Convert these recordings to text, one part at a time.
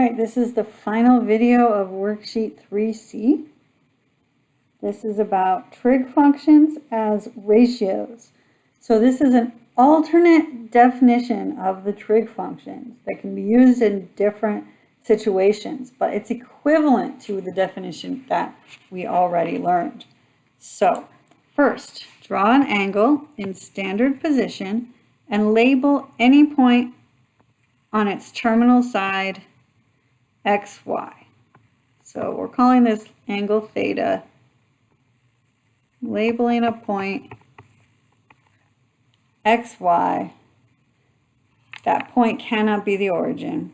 right, this is the final video of worksheet 3C. This is about trig functions as ratios. So this is an alternate definition of the trig functions that can be used in different situations, but it's equivalent to the definition that we already learned. So first, draw an angle in standard position and label any point on its terminal side xy. So we're calling this angle theta, labeling a point xy. That point cannot be the origin.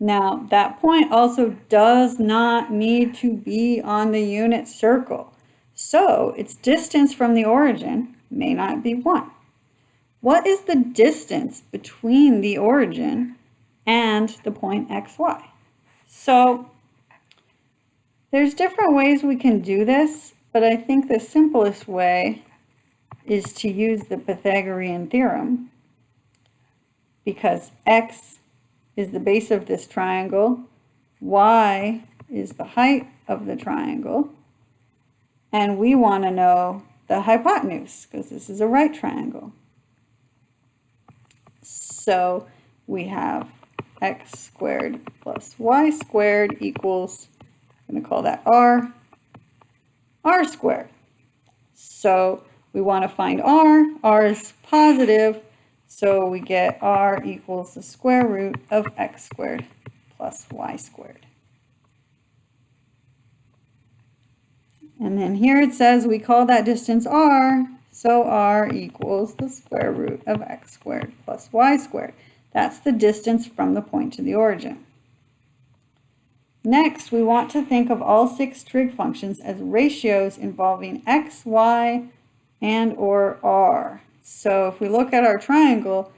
Now, that point also does not need to be on the unit circle. So its distance from the origin may not be 1. What is the distance between the origin and the point xy? So there's different ways we can do this, but I think the simplest way is to use the Pythagorean theorem because x is the base of this triangle, y is the height of the triangle, and we want to know the hypotenuse because this is a right triangle. So we have x squared plus y squared equals, I'm going to call that r, r squared. So we want to find r. r is positive, so we get r equals the square root of x squared plus y squared. And then here it says we call that distance r, so r equals the square root of x squared plus y squared. That's the distance from the point to the origin. Next, we want to think of all six trig functions as ratios involving x, y, and or r. So if we look at our triangle,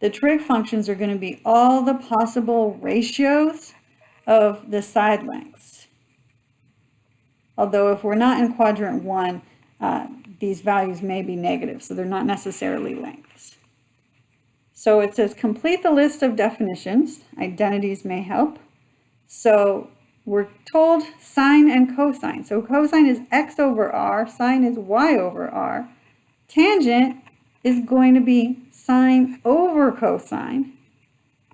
the trig functions are going to be all the possible ratios of the side lengths. Although if we're not in quadrant one, uh, these values may be negative, so they're not necessarily lengths. So it says complete the list of definitions. Identities may help. So we're told sine and cosine. So cosine is x over r, sine is y over r. Tangent is going to be sine over cosine,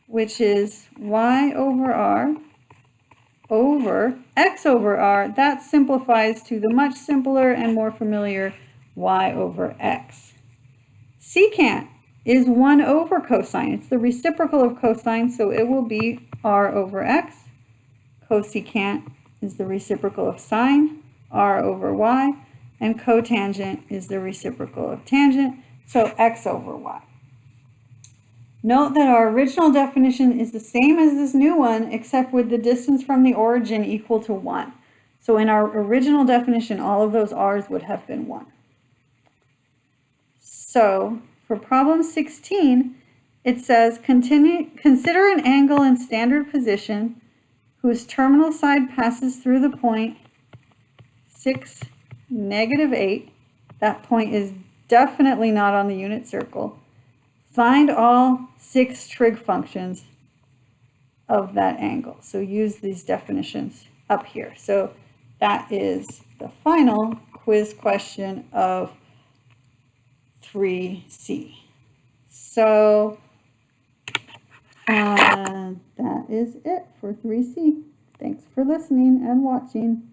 which is y over r over x over r. That simplifies to the much simpler and more familiar y over x. Secant is 1 over cosine. It's the reciprocal of cosine, so it will be r over x. Cosecant is the reciprocal of sine, r over y. And cotangent is the reciprocal of tangent, so x over y. Note that our original definition is the same as this new one, except with the distance from the origin equal to 1. So in our original definition, all of those r's would have been 1. So for problem 16, it says, continue, consider an angle in standard position whose terminal side passes through the point 6, negative 8. That point is definitely not on the unit circle. Find all six trig functions of that angle. So use these definitions up here. So that is the final quiz question of 3C. So uh, that is it for 3C. Thanks for listening and watching.